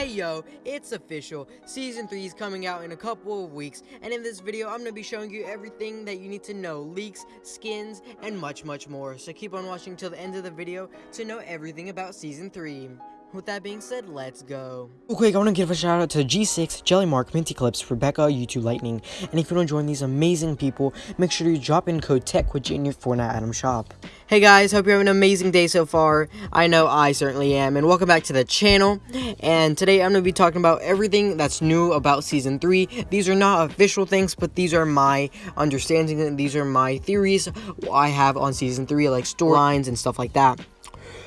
Hey yo, it's official. Season 3 is coming out in a couple of weeks, and in this video, I'm going to be showing you everything that you need to know leaks, skins, and much, much more. So keep on watching till the end of the video to know everything about Season 3. With that being said, let's go. Real quick, I want to give a shout out to G6, Jellymark, Minty Clips, Rebecca, YouTube Lightning, and if you want to join these amazing people, make sure you drop in code TECH TECHWIDGET in your Fortnite item shop. Hey guys, hope you're having an amazing day so far. I know I certainly am, and welcome back to the channel. And today I'm going to be talking about everything that's new about Season 3. These are not official things, but these are my understanding, and these are my theories I have on Season 3, like storylines and stuff like that.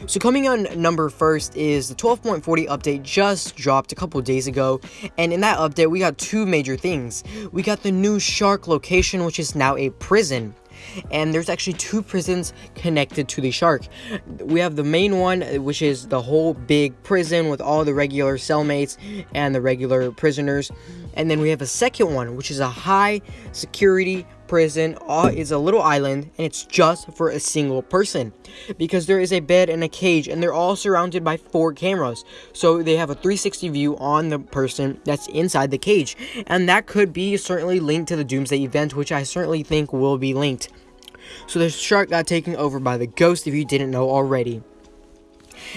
So coming on number first is the 12.40 update just dropped a couple days ago, and in that update we got two major things. We got the new shark location, which is now a prison and there's actually two prisons connected to the shark. We have the main one, which is the whole big prison with all the regular cellmates and the regular prisoners, and then we have a second one, which is a high security prison uh, is a little island and it's just for a single person. Because there is a bed and a cage and they're all surrounded by four cameras. So they have a 360 view on the person that's inside the cage. And that could be certainly linked to the doomsday event which i certainly think will be linked. So the shark got taken over by the ghost if you didn't know already.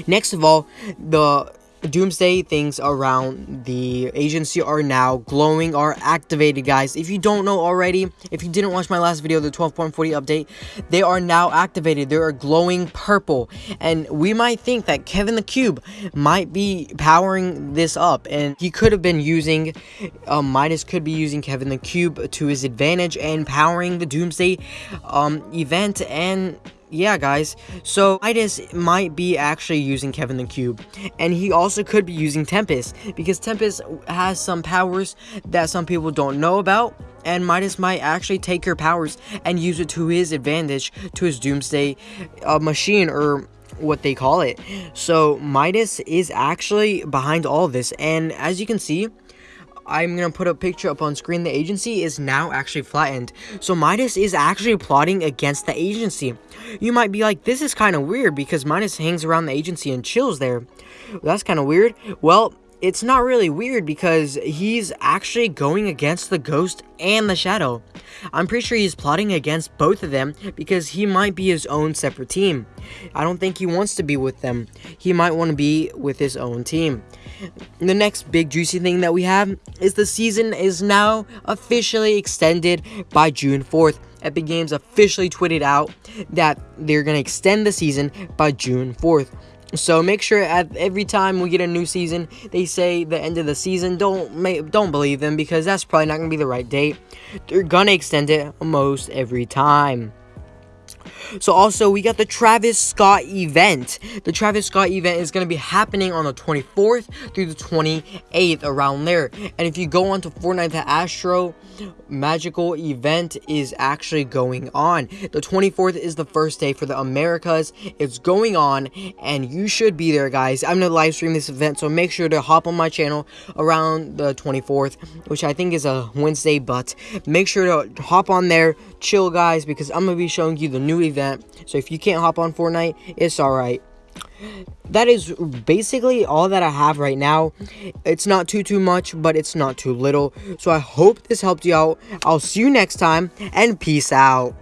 Next of all the doomsday things around the agency are now glowing are activated guys. If you don't know already if you didn't watch my last video the 12.40 update they are now activated. They are glowing purple. And we might think that kevin the cube might be powering this up and he could have been using um, midas could be using kevin the cube to his advantage and powering the doomsday um, event and yeah, guys. So Midas might be actually using Kevin the Cube, and he also could be using Tempest because Tempest has some powers that some people don't know about. And Midas might actually take your powers and use it to his advantage, to his Doomsday uh, machine, or what they call it. So Midas is actually behind all this, and as you can see, I'm going to put a picture up on screen. The agency is now actually flattened. So Midas is actually plotting against the agency. You might be like, this is kind of weird because Midas hangs around the agency and chills there. That's kind of weird. Well, it's not really weird because he's actually going against the ghost and the shadow. I'm pretty sure he's plotting against both of them because he might be his own separate team. I don't think he wants to be with them. He might want to be with his own team. The next big juicy thing that we have is the season is now officially extended by June 4th. Epic Games officially tweeted out that they're going to extend the season by June 4th. So make sure at every time we get a new season, they say the end of the season. Don't don't believe them because that's probably not gonna be the right date. They're gonna extend it most every time. So also, we got the Travis Scott event. The Travis Scott event is going to be happening on the 24th through the 28th, around there. And if you go onto Fortnite, the Astro magical event is actually going on. The 24th is the first day for the Americas. It's going on, and you should be there, guys. I'm to live stream this event, so make sure to hop on my channel around the 24th, which I think is a Wednesday, but make sure to hop on there, chill, guys, because I'm to be showing you the new event. So if you can't hop on Fortnite, it's alright that is basically all that I have right now. It's not too, too much, but it's not too little. So I hope this helped you out. I'll see you next time, and peace out.